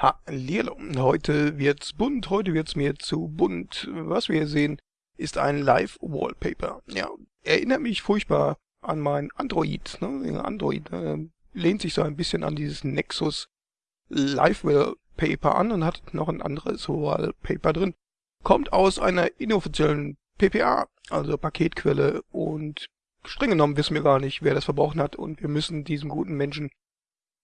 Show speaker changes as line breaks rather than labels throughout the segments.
Hallihallo. Heute wird's bunt, heute wird's mir zu bunt. Was wir hier sehen, ist ein Live-Wallpaper. Ja, erinnert mich furchtbar an mein Android. Ne? Android äh, lehnt sich so ein bisschen an dieses Nexus Live-Wallpaper an und hat noch ein anderes Wallpaper drin. Kommt aus einer inoffiziellen PPA, also Paketquelle und streng genommen wissen wir gar nicht, wer das verbraucht hat und wir müssen diesem guten Menschen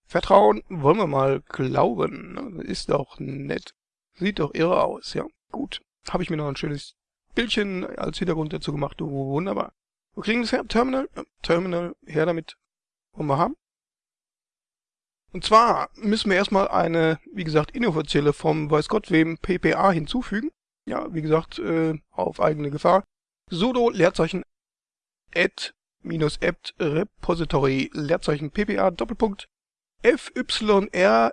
Vertrauen wollen wir mal glauben. Ne? Ist doch nett. Sieht doch irre aus, ja. Gut. Habe ich mir noch ein schönes Bildchen als Hintergrund dazu gemacht. Wunderbar. Wir kriegen das her. Terminal. Terminal. Her damit. Wollen wir haben. Und zwar müssen wir erstmal eine, wie gesagt, inoffizielle vom weiß Gott wem PPA hinzufügen. Ja, wie gesagt, äh, auf eigene Gefahr. sudo Leerzeichen add minus apt repository Leerzeichen PPA Doppelpunkt FYRMIR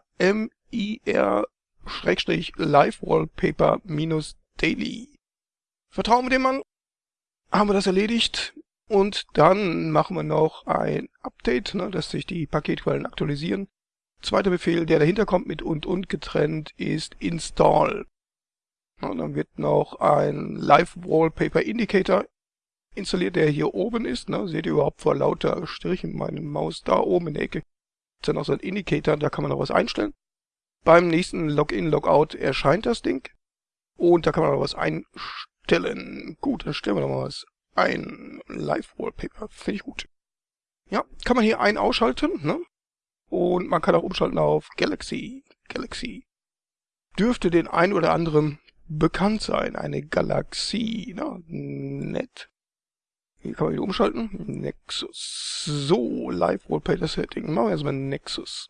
Schrägstrich Live Wallpaper minus Daily. Vertrauen wir dem Mann. Haben wir das erledigt. Und dann machen wir noch ein Update, ne, dass sich die Paketquellen aktualisieren. Zweiter Befehl, der dahinter kommt mit und und getrennt, ist install. Und dann wird noch ein Live Wallpaper Indicator installiert, der hier oben ist. Ne, seht ihr überhaupt vor lauter Strichen meine Maus da oben in der Ecke ist dann auch so ein Indicator, da kann man noch was einstellen. Beim nächsten Login, Logout erscheint das Ding. Und da kann man noch was einstellen. Gut, dann stellen wir noch mal was ein. Live-Wallpaper, finde ich gut. Ja, kann man hier ein- ausschalten, ne? Und man kann auch umschalten auf Galaxy. Galaxy. Dürfte den ein oder anderen bekannt sein. Eine Galaxie, ne? Nett. Hier kann man wieder umschalten. Nexus. So, Live Wallpaper Setting. Machen wir erstmal Nexus.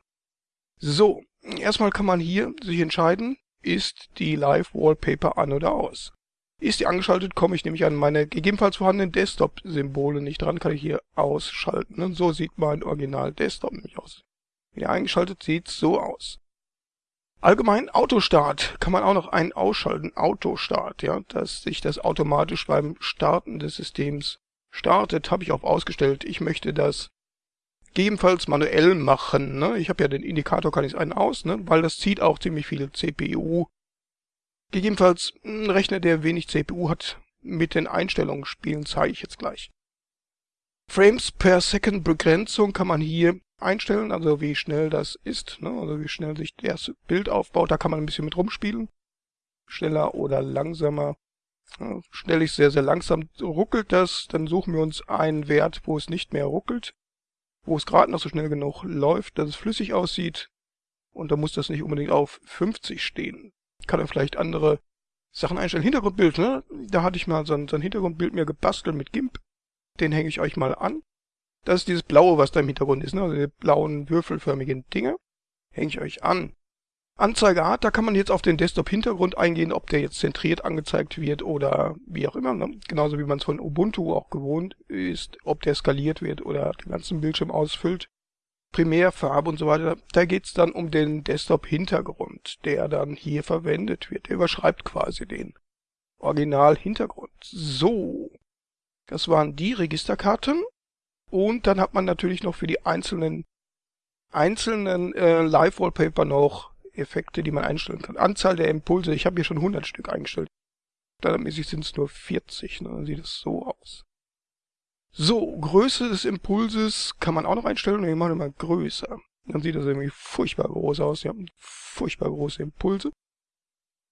So, erstmal kann man hier sich entscheiden, ist die Live Wallpaper an oder aus. Ist die angeschaltet, komme ich nämlich an meine gegebenenfalls vorhandenen Desktop-Symbole nicht dran, kann ich hier ausschalten. Und so sieht mein Original Desktop nämlich aus. Wieder eingeschaltet sieht so aus. Allgemein Autostart kann man auch noch ein ausschalten. Autostart, ja, dass sich das automatisch beim Starten des Systems startet, habe ich auf ausgestellt. Ich möchte das gegebenenfalls manuell machen. Ne? Ich habe ja den Indikator, kann ich einen aus, ne? weil das zieht auch ziemlich viel CPU. Gegebenenfalls ein Rechner, der wenig CPU hat, mit den Einstellungen spielen, zeige ich jetzt gleich. Frames per Second Begrenzung kann man hier einstellen, also wie schnell das ist, ne? also wie schnell sich das Bild aufbaut, da kann man ein bisschen mit rumspielen. Schneller oder langsamer. Stelle ich sehr, sehr langsam, ruckelt das, dann suchen wir uns einen Wert, wo es nicht mehr ruckelt, wo es gerade noch so schnell genug läuft, dass es flüssig aussieht. Und da muss das nicht unbedingt auf 50 stehen. Kann er vielleicht andere Sachen einstellen. Hintergrundbild, ne? Da hatte ich mal so ein, so ein Hintergrundbild mir gebastelt mit GIMP. Den hänge ich euch mal an. Das ist dieses blaue, was da im Hintergrund ist, ne? Also die blauen würfelförmigen Dinge. Hänge ich euch an. Anzeigeart, da kann man jetzt auf den Desktop-Hintergrund eingehen, ob der jetzt zentriert angezeigt wird oder wie auch immer. Ne? Genauso wie man es von Ubuntu auch gewohnt ist, ob der skaliert wird oder den ganzen Bildschirm ausfüllt. Primärfarbe und so weiter. Da geht's dann um den Desktop-Hintergrund, der dann hier verwendet wird. Der überschreibt quasi den Original-Hintergrund. So, das waren die Registerkarten. Und dann hat man natürlich noch für die einzelnen einzelnen äh, Live-Wallpaper noch Effekte, die man einstellen kann. Anzahl der Impulse, ich habe hier schon 100 Stück eingestellt. Standardmäßig sind es nur 40, ne? dann sieht es so aus. So, Größe des Impulses kann man auch noch einstellen. Wir machen mal größer. Dann sieht das irgendwie furchtbar groß aus. Ja, furchtbar große Impulse.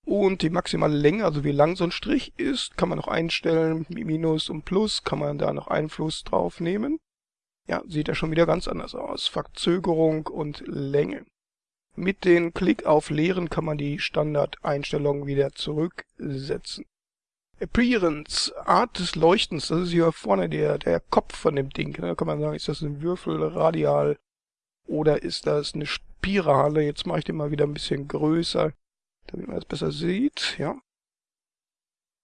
Und die maximale Länge, also wie lang so ein Strich ist, kann man noch einstellen. Minus und Plus kann man da noch Einfluss drauf nehmen. Ja, sieht ja schon wieder ganz anders aus. Verzögerung und Länge. Mit dem Klick auf Leeren kann man die Standardeinstellungen wieder zurücksetzen. Appearance, Art des Leuchtens, das ist hier vorne der, der Kopf von dem Ding. Da kann man sagen, ist das ein Würfel, radial oder ist das eine Spirale? Jetzt mache ich den mal wieder ein bisschen größer, damit man es besser sieht. Ja,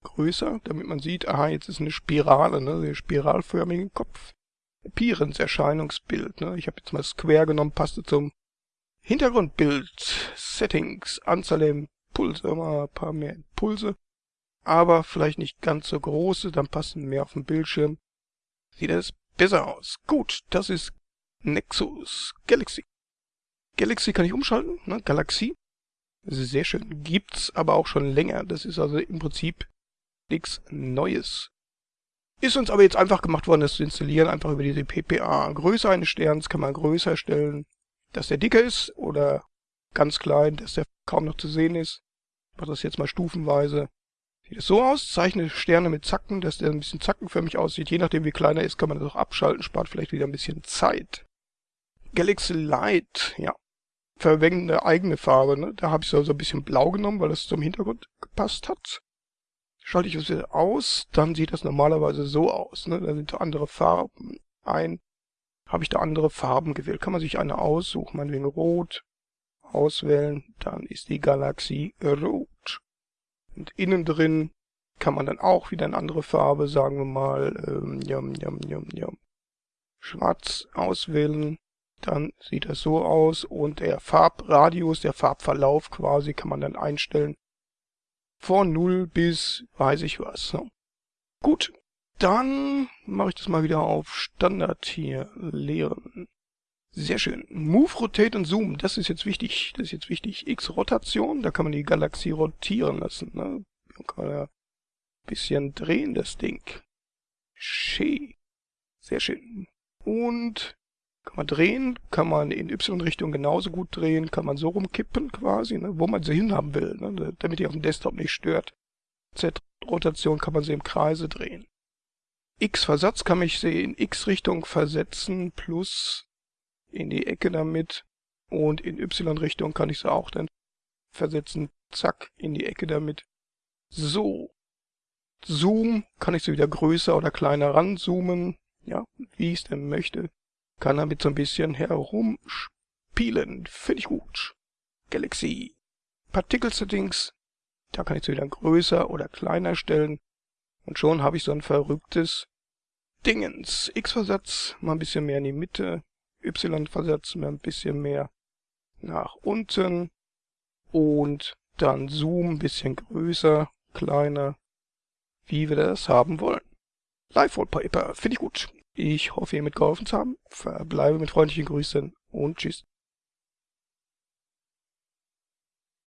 Größer, damit man sieht, aha, jetzt ist eine Spirale, ne, den spiralförmigen Kopf. Appearance, Erscheinungsbild. Ne? Ich habe jetzt mal Square genommen, passte zum Hintergrundbild, Settings, Anzahl der Impulse, immer ein paar mehr Impulse, aber vielleicht nicht ganz so große, dann passen mehr auf dem Bildschirm. Sieht es besser aus. Gut, das ist Nexus Galaxy. Galaxy kann ich umschalten, ne? Galaxie. Sehr schön. Gibt's aber auch schon länger. Das ist also im Prinzip nichts Neues. Ist uns aber jetzt einfach gemacht worden, das zu installieren, einfach über diese PPA. Größe eines Sterns kann man größer stellen, dass der dicker ist oder ganz klein, dass der kaum noch zu sehen ist. Ich mache das jetzt mal stufenweise. Sieht es so aus, zeichne Sterne mit Zacken, dass der ein bisschen zackenförmig aussieht. Je nachdem wie kleiner ist, kann man das auch abschalten, spart vielleicht wieder ein bisschen Zeit. Galaxy Light, ja. Verwende eigene Farbe, ne? Da habe ich so ein bisschen blau genommen, weil das zum Hintergrund gepasst hat. Schalte ich das wieder aus, dann sieht das normalerweise so aus, ne? Da sind andere Farben ein. Habe ich da andere Farben gewählt, kann man sich eine aussuchen, meinetwegen rot, auswählen, dann ist die Galaxie rot. Und innen drin kann man dann auch wieder eine andere Farbe, sagen wir mal, ähm, jam, jam, jam, jam. Schwarz auswählen. Dann sieht das so aus und der Farbradius, der Farbverlauf quasi, kann man dann einstellen. Von 0 bis weiß ich was. Ne? Gut, dann mache ich das mal wieder auf Standard hier, leeren. Sehr schön. Move, Rotate und Zoom, das ist jetzt wichtig. Das ist jetzt wichtig. X-Rotation, da kann man die Galaxie rotieren lassen. Ne? Kann man ja ein bisschen drehen, das Ding. Schön. Sehr schön. Und kann man drehen, kann man in Y-Richtung genauso gut drehen, kann man so rumkippen quasi, ne? wo man sie hinhaben will, ne? damit die auf dem Desktop nicht stört. Z-Rotation kann man sie im Kreise drehen. X-Versatz kann mich sie in X-Richtung versetzen plus in die Ecke damit und in Y-Richtung kann ich sie auch dann versetzen, zack, in die Ecke damit. So. Zoom kann ich sie wieder größer oder kleiner ranzoomen, ja, wie ich es denn möchte. Kann damit so ein bisschen herumspielen, finde ich gut. Galaxy. Particle Settings, da kann ich sie wieder größer oder kleiner stellen. Und schon habe ich so ein verrücktes Dingens. X-Versatz mal ein bisschen mehr in die Mitte, Y versetzen wir ein bisschen mehr nach unten und dann Zoom ein bisschen größer, kleiner, wie wir das haben wollen. Live Wallpaper, finde ich gut. Ich hoffe, ihr mitgeholfen zu haben. Verbleibe mit freundlichen Grüßen und tschüss.